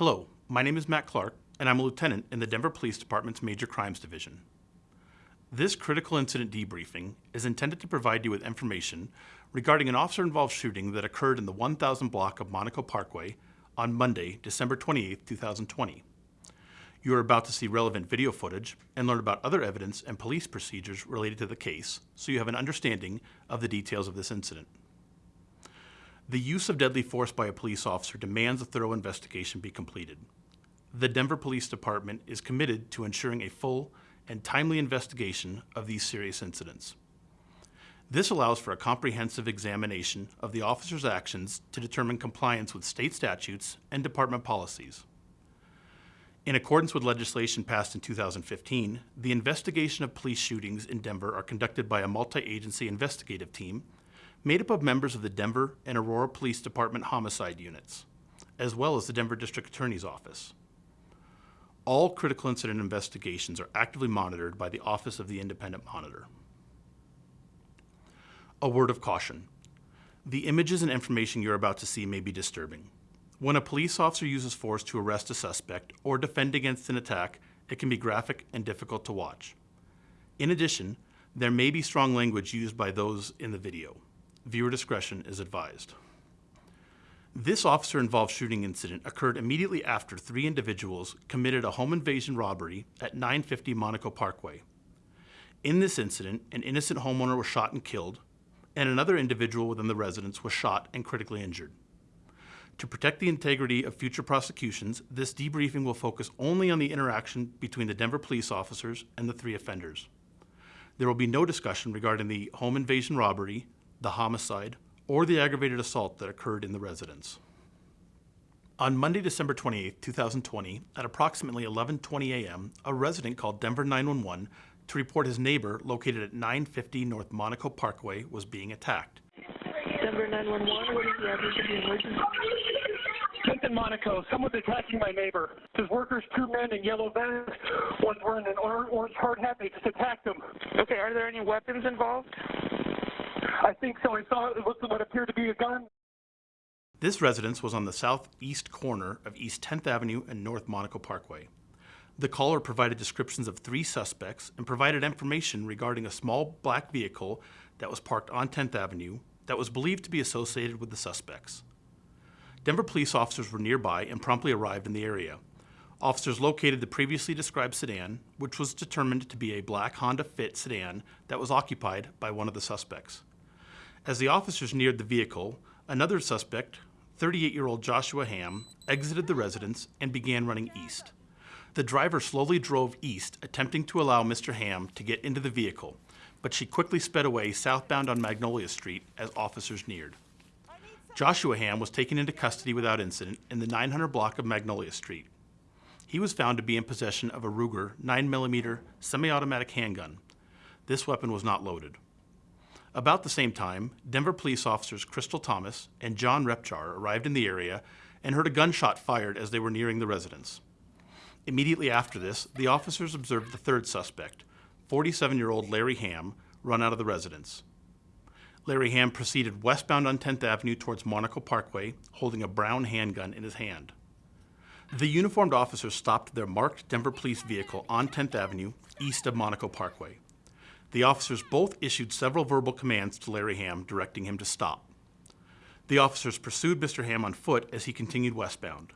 Hello, my name is Matt Clark, and I'm a lieutenant in the Denver Police Department's Major Crimes Division. This critical incident debriefing is intended to provide you with information regarding an officer-involved shooting that occurred in the 1000 block of Monaco Parkway on Monday, December 28, 2020. You are about to see relevant video footage and learn about other evidence and police procedures related to the case, so you have an understanding of the details of this incident. The use of deadly force by a police officer demands a thorough investigation be completed. The Denver Police Department is committed to ensuring a full and timely investigation of these serious incidents. This allows for a comprehensive examination of the officer's actions to determine compliance with state statutes and department policies. In accordance with legislation passed in 2015, the investigation of police shootings in Denver are conducted by a multi-agency investigative team made up of members of the Denver and Aurora Police Department homicide units, as well as the Denver District Attorney's Office. All critical incident investigations are actively monitored by the Office of the Independent Monitor. A word of caution. The images and information you're about to see may be disturbing. When a police officer uses force to arrest a suspect or defend against an attack, it can be graphic and difficult to watch. In addition, there may be strong language used by those in the video. Viewer discretion is advised. This officer-involved shooting incident occurred immediately after three individuals committed a home invasion robbery at 950 Monaco Parkway. In this incident, an innocent homeowner was shot and killed, and another individual within the residence was shot and critically injured. To protect the integrity of future prosecutions, this debriefing will focus only on the interaction between the Denver police officers and the three offenders. There will be no discussion regarding the home invasion robbery, the homicide, or the aggravated assault that occurred in the residence. On Monday, December 28, 2020, at approximately 11:20 a.m., a resident called Denver 911 to report his neighbor located at 950 North Monaco Parkway was being attacked. Denver 911, what is the address of the emergency? Kent in Monaco, someone's attacking my neighbor. His workers, two men in yellow vests, one's wearing an orange hard hat, they just attacked him. Okay, are there any weapons involved? I think so. I saw what appeared to be a gun. This residence was on the southeast corner of East 10th Avenue and North Monaco Parkway. The caller provided descriptions of three suspects and provided information regarding a small black vehicle that was parked on 10th Avenue that was believed to be associated with the suspects. Denver police officers were nearby and promptly arrived in the area. Officers located the previously described sedan, which was determined to be a black Honda Fit sedan that was occupied by one of the suspects. As the officers neared the vehicle, another suspect, 38-year-old Joshua Ham, exited the residence and began running east. The driver slowly drove east, attempting to allow Mr. Ham to get into the vehicle, but she quickly sped away southbound on Magnolia Street as officers neared. Joshua Ham was taken into custody without incident in the 900 block of Magnolia Street. He was found to be in possession of a Ruger 9mm semi-automatic handgun. This weapon was not loaded. About the same time, Denver police officers Crystal Thomas and John Repchar arrived in the area and heard a gunshot fired as they were nearing the residence. Immediately after this, the officers observed the third suspect, 47-year-old Larry Ham, run out of the residence. Larry Ham proceeded westbound on 10th Avenue towards Monaco Parkway, holding a brown handgun in his hand. The uniformed officers stopped their marked Denver police vehicle on 10th Avenue, east of Monaco Parkway. The officers both issued several verbal commands to Larry Ham directing him to stop. The officers pursued Mr. Ham on foot as he continued westbound.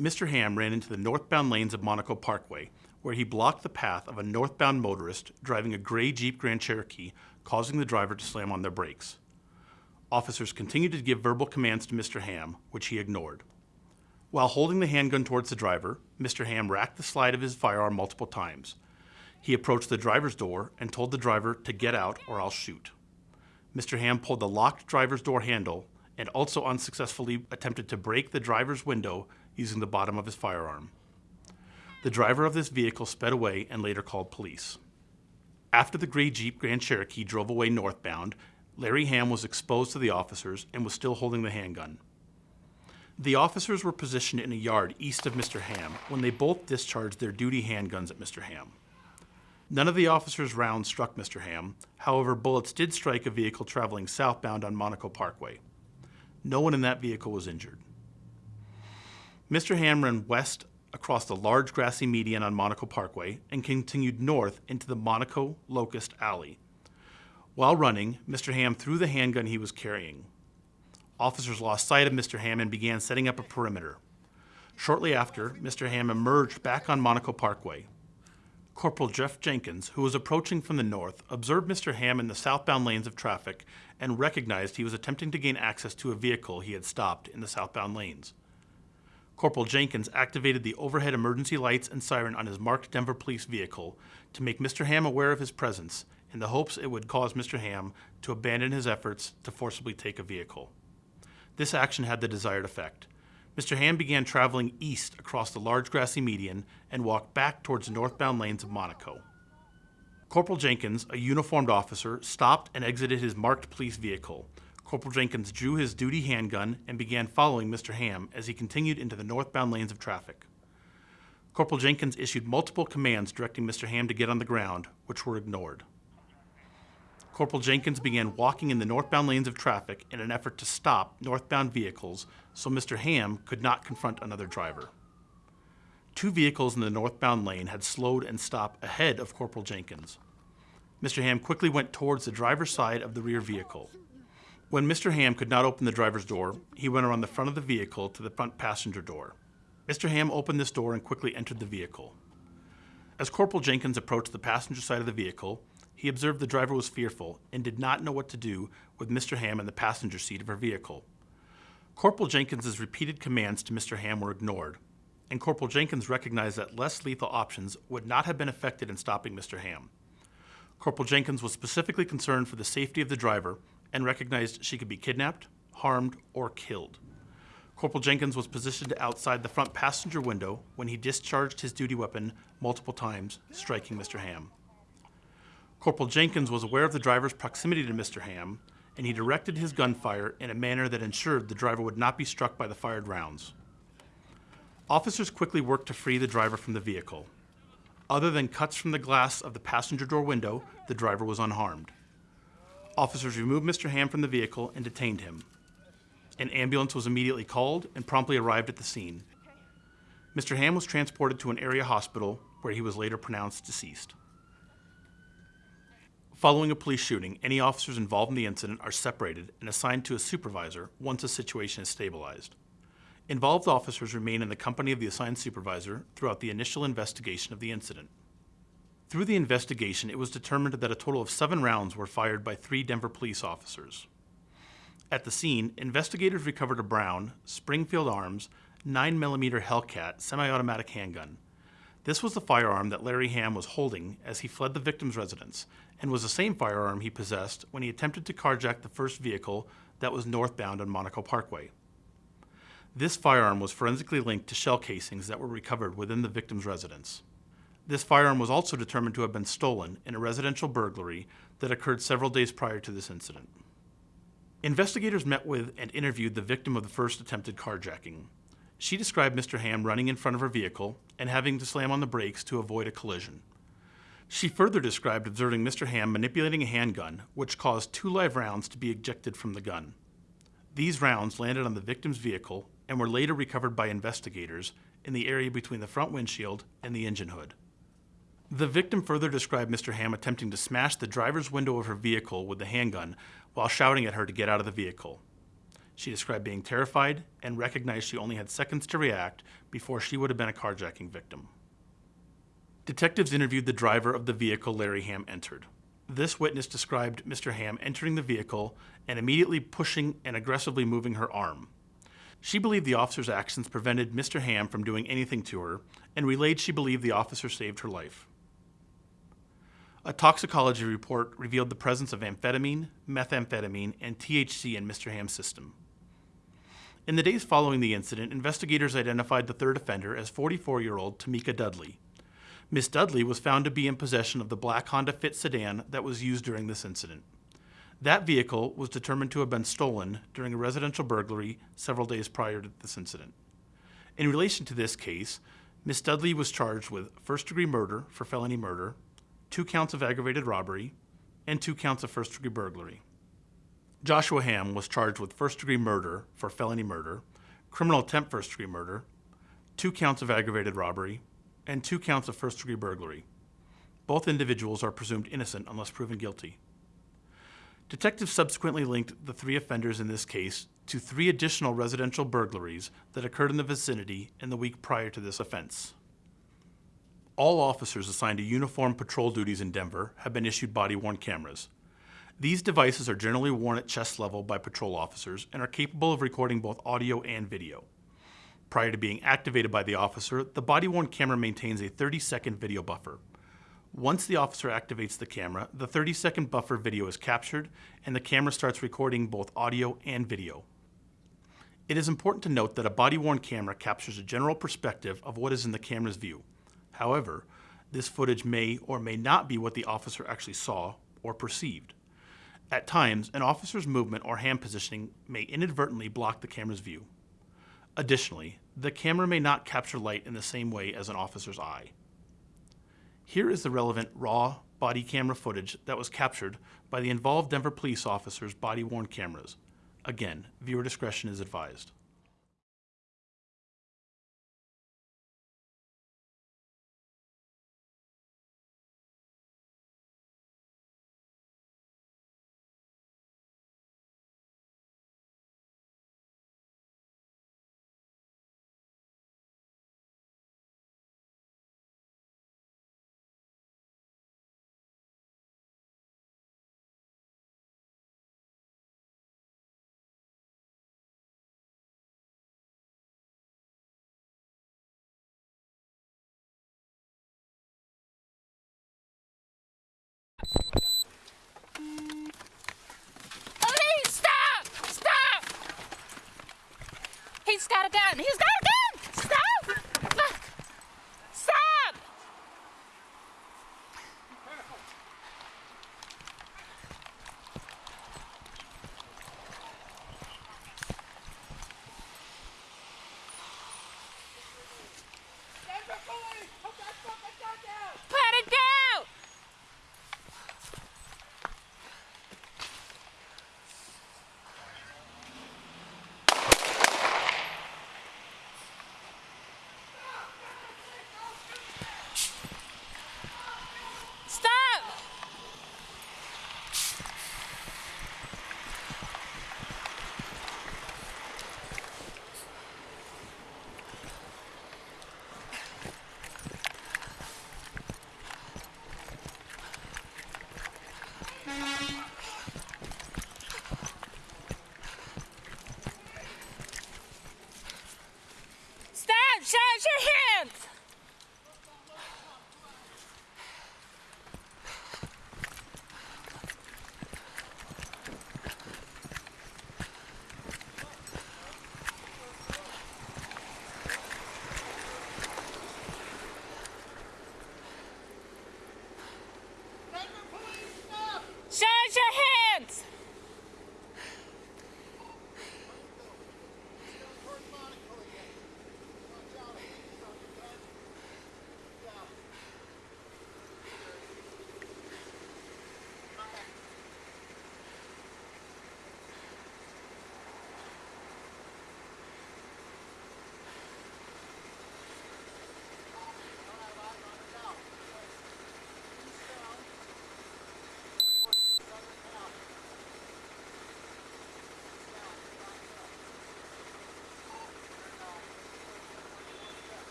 Mr. Ham ran into the northbound lanes of Monaco Parkway, where he blocked the path of a northbound motorist driving a gray Jeep Grand Cherokee, causing the driver to slam on their brakes. Officers continued to give verbal commands to Mr. Ham, which he ignored. While holding the handgun towards the driver, Mr. Ham racked the slide of his firearm multiple times. He approached the driver's door and told the driver to get out or I'll shoot. Mr. Ham pulled the locked driver's door handle and also unsuccessfully attempted to break the driver's window using the bottom of his firearm. The driver of this vehicle sped away and later called police. After the gray Jeep Grand Cherokee drove away northbound, Larry Ham was exposed to the officers and was still holding the handgun. The officers were positioned in a yard east of Mr. Ham when they both discharged their duty handguns at Mr. Ham. None of the officers' rounds struck Mr. Ham. However, bullets did strike a vehicle traveling southbound on Monaco Parkway. No one in that vehicle was injured. Mr. Ham ran west across the large grassy median on Monaco Parkway and continued north into the Monaco Locust Alley. While running, Mr. Ham threw the handgun he was carrying. Officers lost sight of Mr. Ham and began setting up a perimeter. Shortly after, Mr. Ham emerged back on Monaco Parkway. Corporal Jeff Jenkins, who was approaching from the north, observed Mr. Ham in the southbound lanes of traffic and recognized he was attempting to gain access to a vehicle he had stopped in the southbound lanes. Corporal Jenkins activated the overhead emergency lights and siren on his marked Denver police vehicle to make Mr. Ham aware of his presence in the hopes it would cause Mr. Ham to abandon his efforts to forcibly take a vehicle. This action had the desired effect. Mr. Ham began traveling east across the large grassy median and walked back towards the northbound lanes of Monaco. Corporal Jenkins, a uniformed officer, stopped and exited his marked police vehicle. Corporal Jenkins drew his duty handgun and began following Mr. Ham as he continued into the northbound lanes of traffic. Corporal Jenkins issued multiple commands directing Mr. Ham to get on the ground, which were ignored. Corporal Jenkins began walking in the northbound lanes of traffic in an effort to stop northbound vehicles so Mr. Ham could not confront another driver. Two vehicles in the northbound lane had slowed and stopped ahead of Corporal Jenkins. Mr. Ham quickly went towards the driver's side of the rear vehicle. When Mr. Ham could not open the driver's door, he went around the front of the vehicle to the front passenger door. Mr. Ham opened this door and quickly entered the vehicle. As Corporal Jenkins approached the passenger side of the vehicle, he observed the driver was fearful and did not know what to do with Mr. Ham in the passenger seat of her vehicle. Corporal Jenkins's repeated commands to Mr. Ham were ignored, and Corporal Jenkins recognized that less lethal options would not have been effective in stopping Mr. Ham. Corporal Jenkins was specifically concerned for the safety of the driver and recognized she could be kidnapped, harmed, or killed. Corporal Jenkins was positioned outside the front passenger window when he discharged his duty weapon multiple times, striking Mr. Ham. Corporal Jenkins was aware of the driver's proximity to Mr. Ham, and he directed his gunfire in a manner that ensured the driver would not be struck by the fired rounds. Officers quickly worked to free the driver from the vehicle. Other than cuts from the glass of the passenger door window, the driver was unharmed. Officers removed Mr. Ham from the vehicle and detained him. An ambulance was immediately called and promptly arrived at the scene. Mr. Ham was transported to an area hospital where he was later pronounced deceased. Following a police shooting, any officers involved in the incident are separated and assigned to a supervisor once a situation is stabilized. Involved officers remain in the company of the assigned supervisor throughout the initial investigation of the incident. Through the investigation, it was determined that a total of seven rounds were fired by three Denver police officers. At the scene, investigators recovered a Brown, Springfield Arms, 9mm Hellcat semi automatic handgun. This was the firearm that Larry Ham was holding as he fled the victim's residence and was the same firearm he possessed when he attempted to carjack the first vehicle that was northbound on Monaco Parkway. This firearm was forensically linked to shell casings that were recovered within the victim's residence. This firearm was also determined to have been stolen in a residential burglary that occurred several days prior to this incident. Investigators met with and interviewed the victim of the first attempted carjacking. She described Mr. Ham running in front of her vehicle and having to slam on the brakes to avoid a collision. She further described observing Mr. Ham manipulating a handgun, which caused two live rounds to be ejected from the gun. These rounds landed on the victim's vehicle and were later recovered by investigators in the area between the front windshield and the engine hood. The victim further described Mr. Ham attempting to smash the driver's window of her vehicle with the handgun while shouting at her to get out of the vehicle. She described being terrified and recognized she only had seconds to react before she would have been a carjacking victim. Detectives interviewed the driver of the vehicle Larry Ham entered. This witness described Mr. Ham entering the vehicle and immediately pushing and aggressively moving her arm. She believed the officer's actions prevented Mr. Ham from doing anything to her and relayed she believed the officer saved her life. A toxicology report revealed the presence of amphetamine, methamphetamine, and THC in Mr. Ham's system. In the days following the incident, investigators identified the third offender as 44 year old Tamika Dudley. Miss Dudley was found to be in possession of the black Honda Fit sedan that was used during this incident. That vehicle was determined to have been stolen during a residential burglary several days prior to this incident. In relation to this case, Miss Dudley was charged with first degree murder for felony murder, two counts of aggravated robbery, and two counts of first degree burglary. Joshua Ham was charged with first degree murder for felony murder, criminal attempt first degree murder, two counts of aggravated robbery, and two counts of first degree burglary. Both individuals are presumed innocent unless proven guilty. Detectives subsequently linked the three offenders in this case to three additional residential burglaries that occurred in the vicinity in the week prior to this offense. All officers assigned to uniform patrol duties in Denver have been issued body worn cameras. These devices are generally worn at chest level by patrol officers and are capable of recording both audio and video. Prior to being activated by the officer, the body worn camera maintains a 30 second video buffer. Once the officer activates the camera, the 30 second buffer video is captured and the camera starts recording both audio and video. It is important to note that a body worn camera captures a general perspective of what is in the camera's view. However, this footage may or may not be what the officer actually saw or perceived. At times, an officer's movement or hand positioning may inadvertently block the camera's view. Additionally, the camera may not capture light in the same way as an officer's eye. Here is the relevant raw body camera footage that was captured by the involved Denver police officers' body worn cameras. Again, viewer discretion is advised. Got a gun! He's got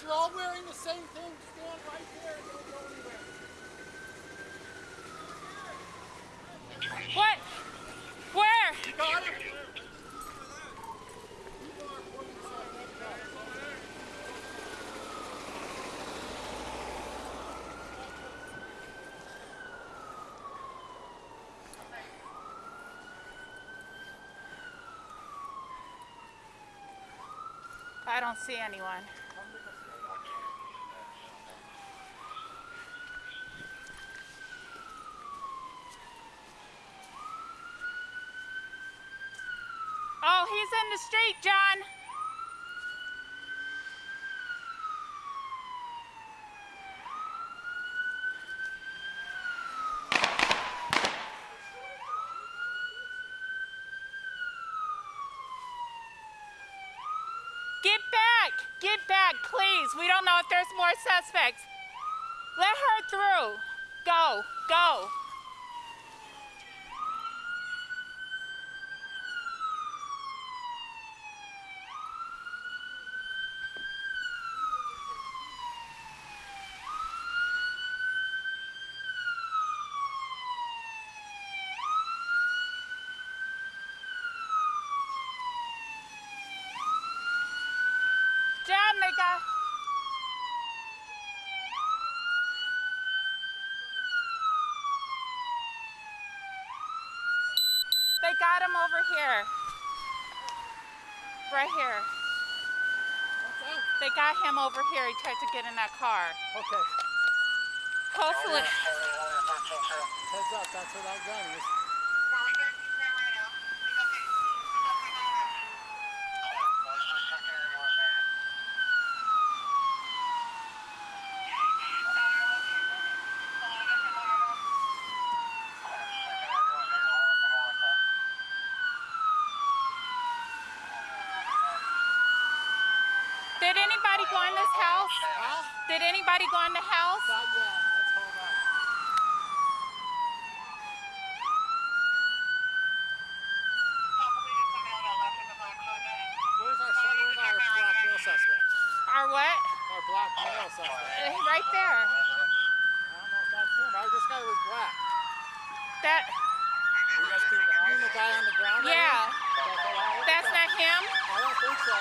because you're all wearing the same thing. Stand right there and don't go anywhere. What? Where? You got it? I don't see anyone. street, John. Get back! Get back, please. We don't know if there's more suspects. Let her through. Go, go. Got him over here. Right here. They got him over here. He tried to get in that car. Okay. Hopefully. Heads up, that's where that gun is. Did anybody go in this house? Huh? Did anybody go in the house? Not yet. Let's hold on. Where's our su- where's our black male suspect? Or what? Our black male suspect. Right there. I don't know if that's him. Our, this guy was black. That. You guys cleared the house? You mean the guy on the ground? Yeah. here? That's. That's not him. I don't think so.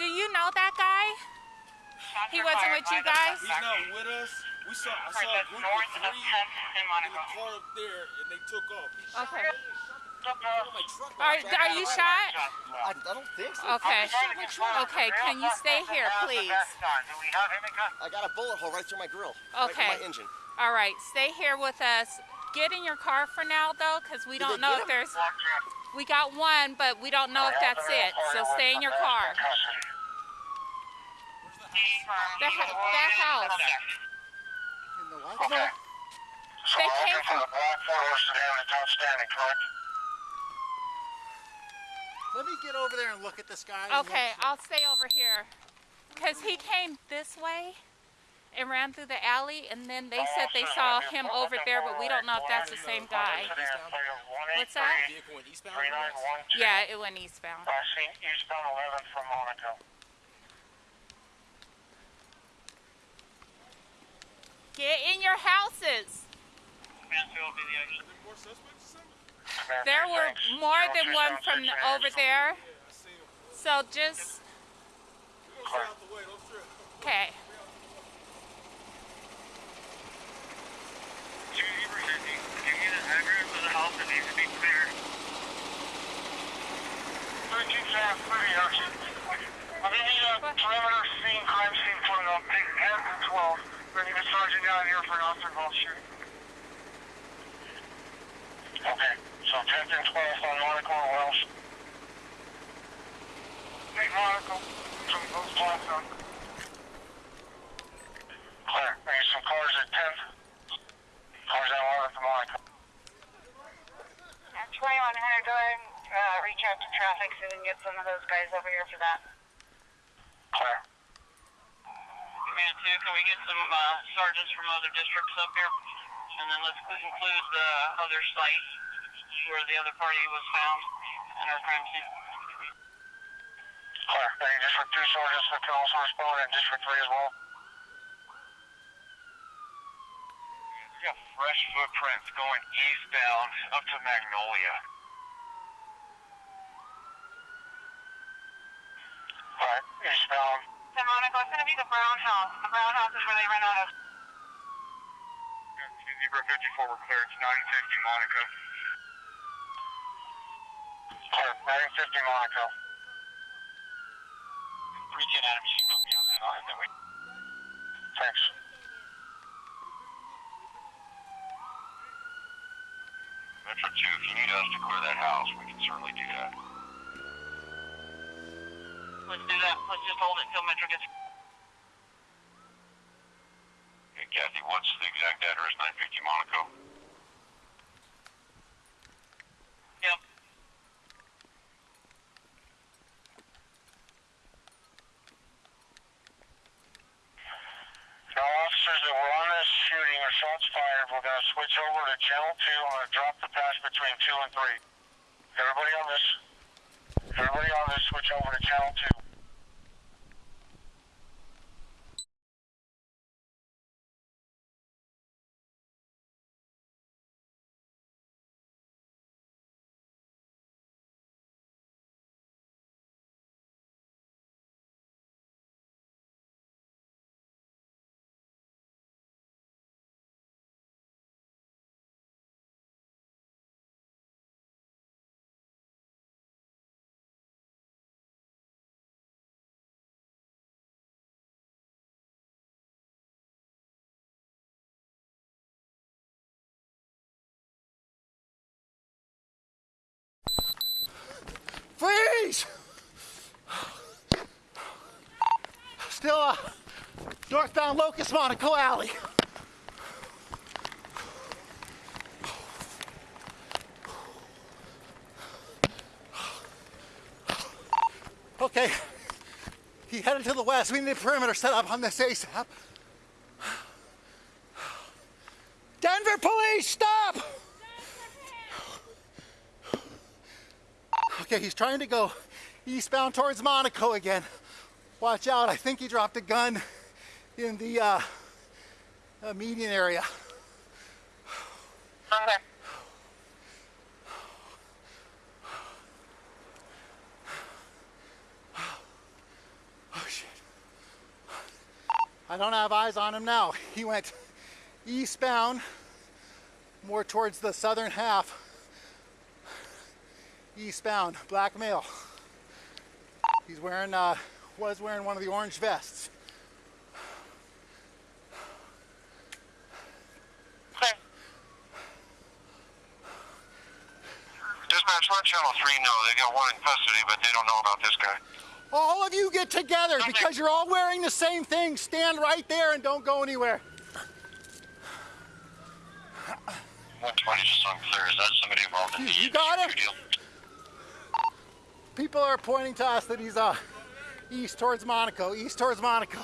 Do you know that guy? He wasn't with you guys? He's not with us. We saw, I saw a group of three in the car up there, and they took off. Okay. Are, are you shot? I, I don't think so. Okay. Okay, can you stay here, please? I got a bullet hole right through my grill. Okay. through my engine. All right, stay here with us. Get in your car for now, though, because we Did don't know if there's. We got one, but we don't know if that's it. So stay in your car. That, ha- that house. In the what? Well, they came from. Let me get over there and look at this guy. Okay, I'll stay over here. Because he came this way and ran through the alley, and then they said they saw him over there, but we don't know if that's the same guy. What's that? Vehicle went eastbound or west? Yeah, it went eastbound. Eastbound 11 from Monaco. Get in your houses. Mansfield will be the exit. More suspects or something? There were more than one from the- over there. So just, We're gonna stay out the way, don't trip. okay. Two Zebra 50. Give me the address of the house that needs to be cleared. 13 South City, Ocean. I'm gonna need a perimeter scene, crime scene photo on page 10 and 12. We're need a sergeant down here for an officer involved shooting. Okay, so 10th and 12th on Monaco or Welsh. Take Monaco from both Plaza. Clear. I need some cars at 10th. Cars at 11th and Monaco. 2100, go ahead and uh, reach out to traffic so we can get some of those guys over here for that. Clear. Command 2, can we get some uh, sergeants from other districts up here? And then let's include the other site where the other party was found in our crime scene. Clear. Hey, District 2 sergeants that can also respond and District 3 as well. We got fresh footprints going eastbound up to Magnolia. Alright, eastbound. So Monaco, it's going to be the brown house. The brown house is where they ran out of. Zebra 54, we're clear. It's 950 Monaco. Clear, 950 Monaco. 310 Adam, you can put me on that. I'll head that way. Thanks. Metro 2, if you need us to clear that house, we can certainly do that. Let's do that. Let's just hold it until Metro gets. Kathy, what's the exact address? 950 Monaco. Yep. Now, officers that were on this shooting or shots fired, we're going to switch over to channel 2. I'm going to drop the patch between 2 and 3. Everybody on this. Everybody on this, switch over to channel 2. Freeze! Still uh, northbound Locust Monaco Alley. Okay, he headed to the west. We need a perimeter set up on this ASAP. Denver police, stop! Okay, he's trying to go eastbound towards Monaco again. Watch out, I think he dropped a gun in the uh, uh, median area. Okay. Oh shit. I don't have eyes on him now. He went eastbound, more towards the southern half. Eastbound, black male. He's wearing, uh, was wearing one of the orange vests. Okay. Dispatch, let Channel 3 know. They got one in custody, but they don't know about this guy. All of you get together because you're all wearing the same thing. Stand right there and don't go anywhere. 120 just unclear. Is that somebody involved in the You got it? deal? People are pointing to us that he's uh, east towards Monaco, east towards Monaco.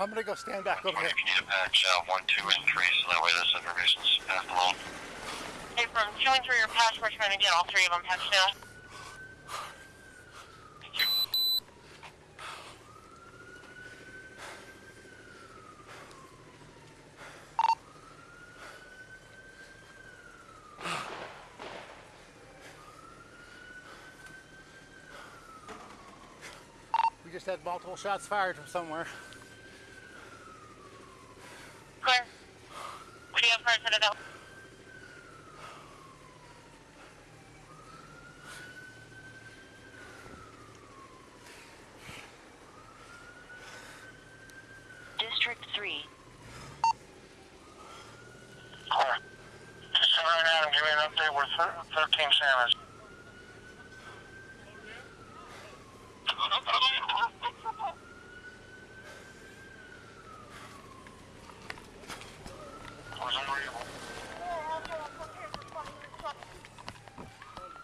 I'm gonna go stand back over here. If you need a patch, uh, 1, 2, and 3, so that way this information's passed along. Hey, from showing through your passport, trying to get all three of them patched down. Just had multiple shots fired from somewhere. Clear. What do you have for Citadel? District 3. Clear. Just sit right now and give me an update where thir- 13 Sam is. Was unreadable.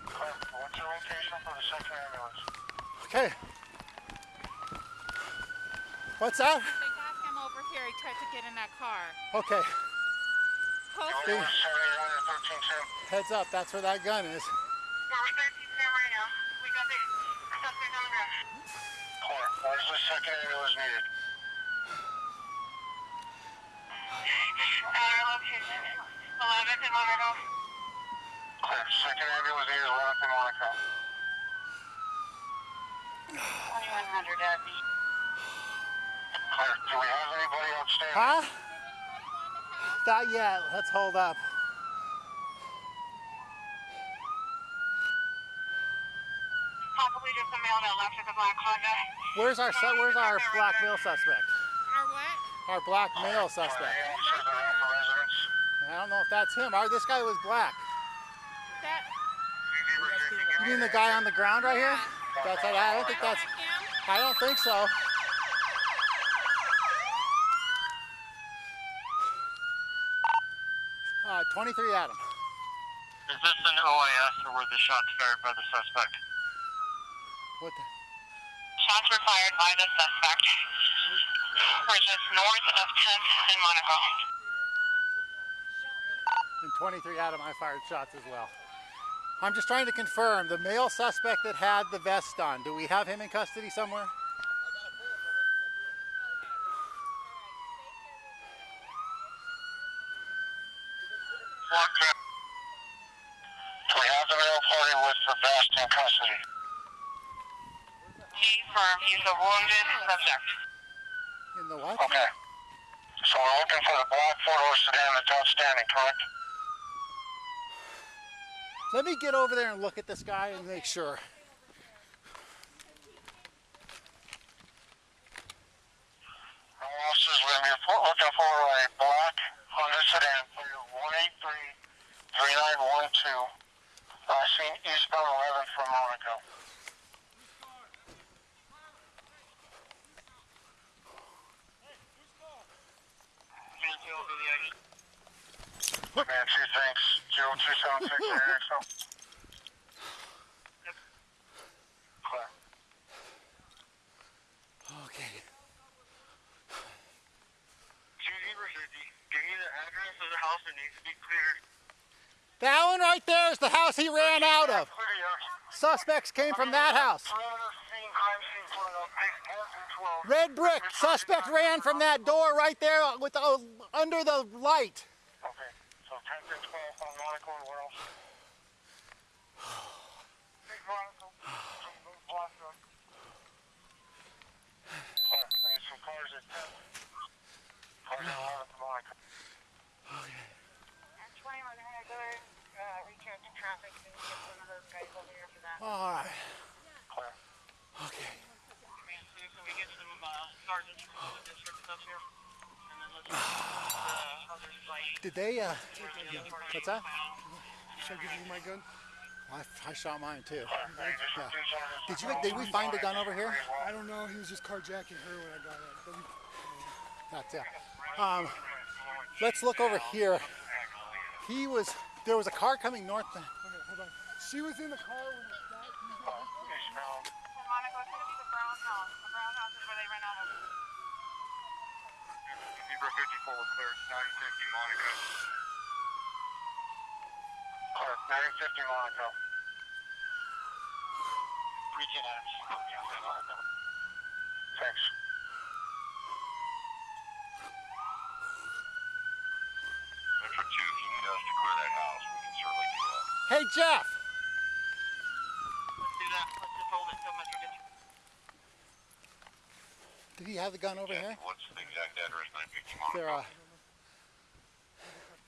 Clear. What's your location for the second ambulance? Okay. What's that? They got him over here. He tried to get in that car. Okay, Hopefully, want to 13 Sam? heads up, that's where that gun is. We're with 13 Sam right now. We got the suspect on the ground. Clear. Where's the second ambulance needed? Our location. 11th and Monaco. Clear. Second ambulance needed 11th and Monaco. 2100 at the... Clear. Do we have anybody outstanding? Huh? Not yet. Let's hold up. Possibly just a male that left at the Black Honda. Where's our where's our black male suspect? our what? Our black male suspect. Officers that are at the residence. I don't know if that's him. Or this guy was black. That, You mean the guy on the ground right here? That's I don't think that's. I don't think so. Uh, 23 Adam. Is this an OIS or were the shots fired by the suspect? What the? Shots were fired by the suspect. We're just north of 10th and Monaco. In 23 Adam, I fired shots as well. I'm just trying to confirm the male suspect that had the vest on. Do we have him in custody somewhere? Okay. We have the male party with the vest in custody. He firm, he's a wounded subject. In the what? Okay. So we're looking for the black four-door sedan that's outstanding, correct? Let me get over there and look at this guy and make sure. Officers, we're gonna be looking for a black Honda sedan, plate one eight three three nine one two. Uh, seen eastbound eleven from Monaco. Man, two thanks. Zero two seven six AXO. Clear. Okay. Two give me the address of the house that needs to be cleared. That one right there is the house he ran out of. Suspects came from that house. Red brick. Suspect ran from that door right there with the, under the light. Okay, so 10 through 12 on Monaco and where else? Big Monaco, some block truck. Clear, I need some cars at 10. Cars at 11 to Monaco. Actually, we're gonna go and uh, reach out to traffic and get some of those guys over here for that. All right. Clear. Okay. Man, so can we get some uh, sergeants from the district up here? And then let's uh, other site. Did they, uh, the what's that? Should I give you my gun? I, I shot mine too. Yeah. Did you, did we find a gun over here? I don't know. He was just carjacking her when I got it. But we- That's it. Um, let's look over here. He was, there was a car coming north. Okay, hold on. She was in the car when it shot. Eastbound. In Monaco, it's gonna be the brown house. The brown house is where they ran out of. Zebra 54 was clear. 950 Monaco. Clear. 950 Monaco. Region X. Thanks. Metro 2, if you need us to clear that house, we can certainly do that. Hey, Jeff. Let's do that. Let's just hold it till Metro gets Did he have the gun over here? What's the exact address? 950 Monaco. There, uh, do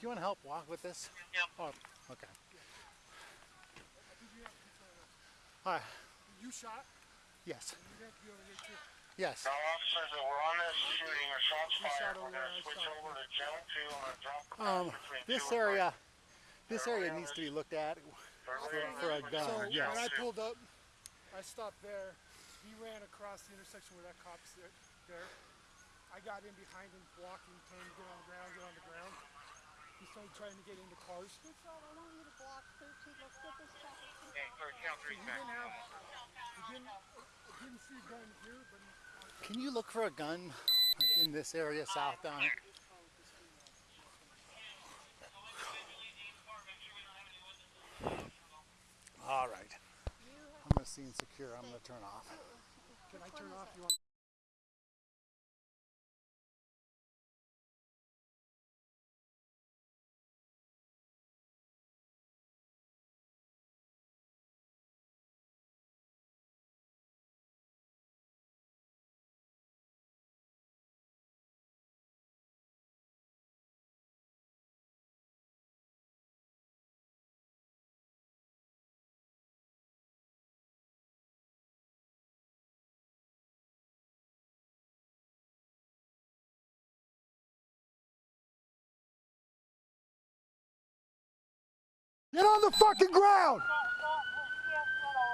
you want to help walk with this? Yep. Oh, okay. Hi. You shot? Yes. You have to be over here too. Yes. Now, officers that were on this shooting or shots shot fired, we're gonna switch over to Gen 2 and drop the Um, between this two and area, this area needs to be looked at for, for a So gun. Yes. when I pulled up, I stopped there. He ran across the intersection where that cop's there. there. I got in behind him, walking, telling him to get on the ground, get on the ground. He started trying to get into cars. Okay, sorry, count three He back. didn't have, he didn't, I didn't Can you look for a gun like in this area south down? All right. I'm gonna see and secure. I'm gonna turn off. can I turn off? You want? Get on the fucking ground!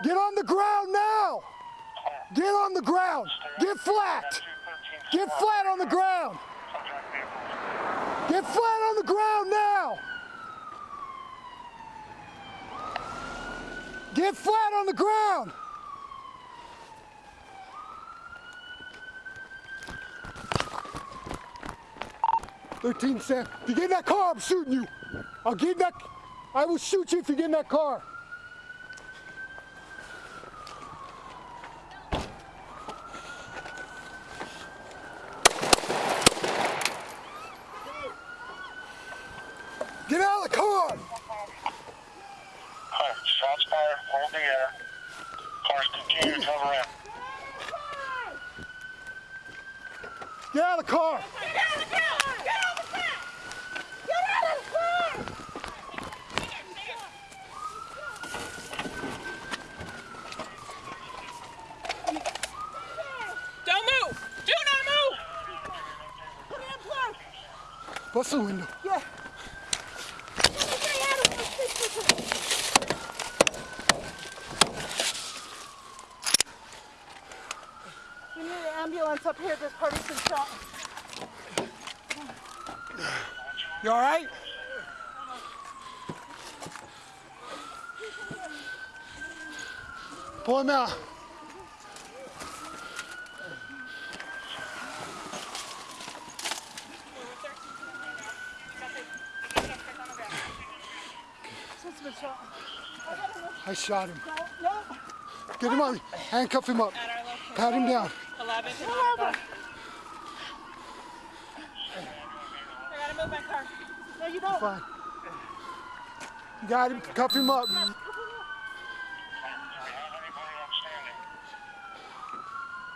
Get on the ground now! Get on the ground! Get flat! Get flat on the ground! Get flat on the ground now! Get flat on the ground! Thirteen Sam, if you get in that car, I'm shooting you. I'll get in that. I will shoot you if you get in that car. Get out of the car! Alright, shots fired, hold the air. Cars continue to come around. Get out of the car! Don't move! Do not move! Bust the window. Yeah. We need an ambulance up here. This party's been shot. You all right? Pull him out. I shot him. No. Get him on. Handcuff him up. Pat him down. 11. Whoever. I gotta move my car. No, you don't. Fine. You got him. Cuff him up.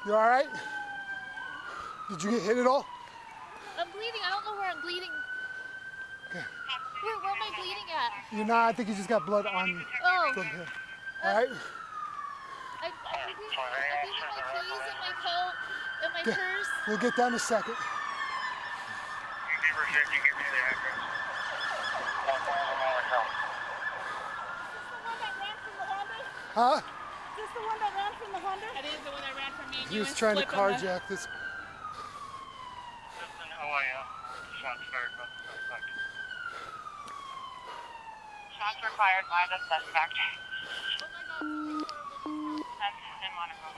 You all right? Did you get hit at all? I'm bleeding. I don't know where I'm bleeding. Okay. Where, where am I bleeding at? You're not. I think you just got blood on you. Oh. From here. Uh, All right. I, I bleeding I'm bleeding my keys and my coat and my Okay. purse. We'll get down in a second. You give me the address. One thousand Monaco. Huh? Is this the one that ran from the Honda? That is the one that ran from me and He you was and trying to Flip on the- carjack this. Listen, how are you? Shots fired by the suspect. Shots were fired by the suspect. That's in Monaco.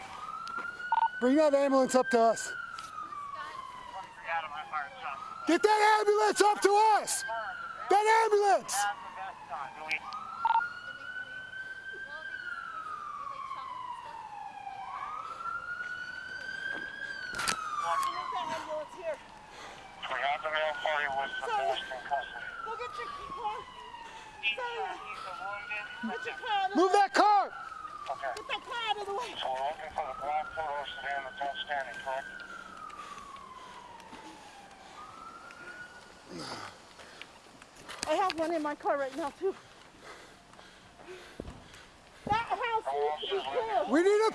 Bring that ambulance up to us. Out of my fire shot. Get that ambulance up to us. That ambulance. We have the male party with the best in custody. Go get your car. Sarah. Move that car. Okay. Get that car out of the way. So we're looking for the black photo sedan that's outstanding, correct? I have one in my car right now too. That house needs to be cleared. We need a.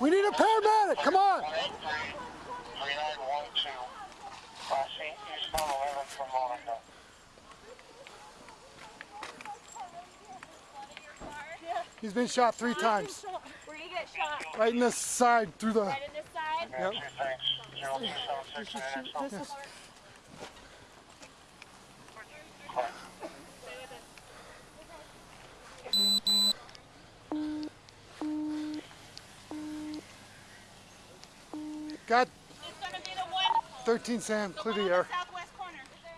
We need a paramedic. Come on. 3912. Class C, eastbound 11 from Monaco. He's been shot three times. Where you get shot? Right in the side through the. Right in this side? Yep. Two thanks. 0276 Yes. Got 13 Sam, clear the air.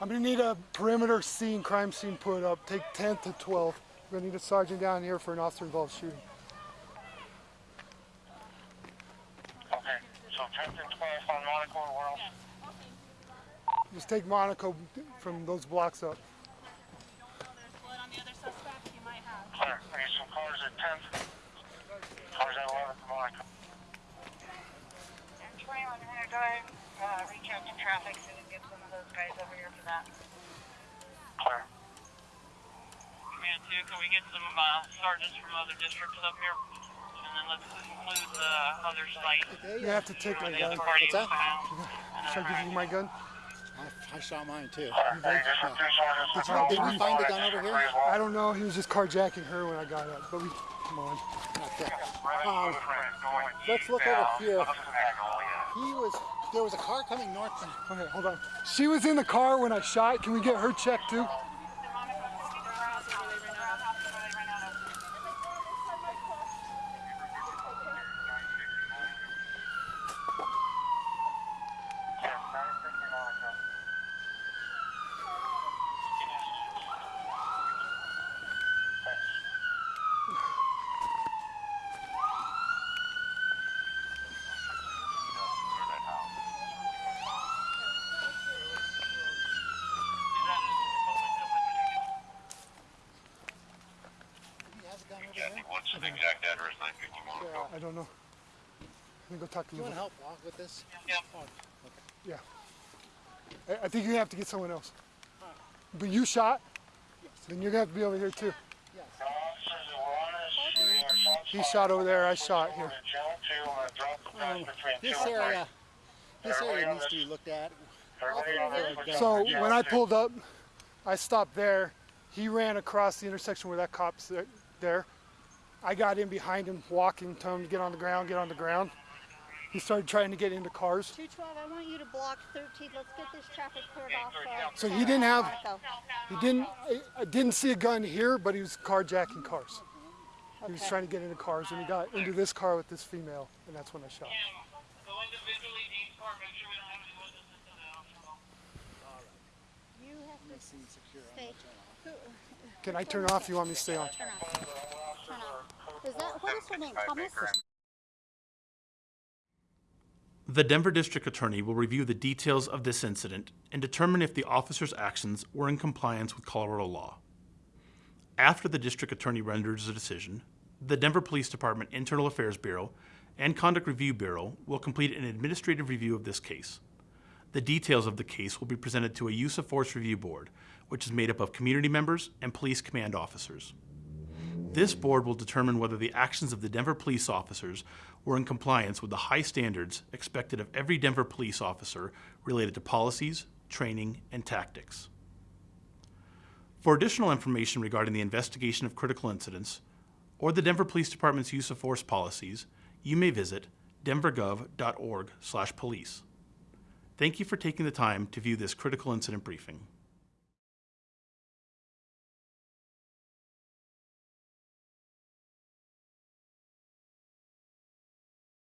I'm gonna need a perimeter scene, crime scene put up. Take 10 to 12. We're gonna need a sergeant down here for an officer involved shooting. Okay, so 10th and 12th on Monaco and where else? Just take Monaco from those blocks up. Clear. I need some cars at 10th. Cars at 11th from Monaco. And 21 Hunter Drive, uh, reach out to traffic so we can get some of those guys over here for that. Clear. Command 2, can we get some uh, sergeants from other districts up here? And then let's include the other site. You have to take my where the gun. other party was. Should I give you my gun? I, I shot mine too. You did? Did, you, did we find the gun over here? I don't know. He was just carjacking her when I got up. But we, come on. Okay. Um, let's look over here. He was. There was a car coming north. Okay, hold on. She was in the car when I shot. Can we get her checked too? he has a gun over there. What's the exact address? 951. Yeah, I don't know. Let me go talk to You want Lou. to help walk with this? Yeah. I, I think you have to get someone else. But you shot? Then you're gonna have to be over here too. He shot over there. I shot here. Um, this area. This area needs to be looked at. So when I pulled up, I stopped there. He ran across the intersection where that cop's there- there. I got in behind him, walking, telling him to get on the ground, get on the ground. He started trying to get into cars. 212, I want you to block 13. Let's get this traffic cleared off. uh, So he didn't have, he didn't, I, I didn't see a gun here, but he was carjacking cars. He was trying to get into cars, and he got into this car with this female, and that's when I shot. Go individually to each car, make sure we don't have any witnesses to the You have to stay. Who- Can I turn off? You want me to stay on? Turn off. Turn off. Is that, what is her name? Thomas? The Denver District Attorney will review the details of this incident and determine if the officer's actions were in compliance with Colorado law. After the District Attorney renders a decision, the Denver Police Department Internal Affairs Bureau and Conduct Review Bureau will complete an administrative review of this case. The details of the case will be presented to a Use of Force Review Board, which is made up of community members and police command officers. This board will determine whether the actions of the Denver police officers were in compliance with the high standards expected of every Denver police officer related to policies, training, and tactics. For additional information regarding the investigation of critical incidents or the Denver Police Department's use of force policies, you may visit denvergov.org/police. Thank you for taking the time to view this critical incident briefing.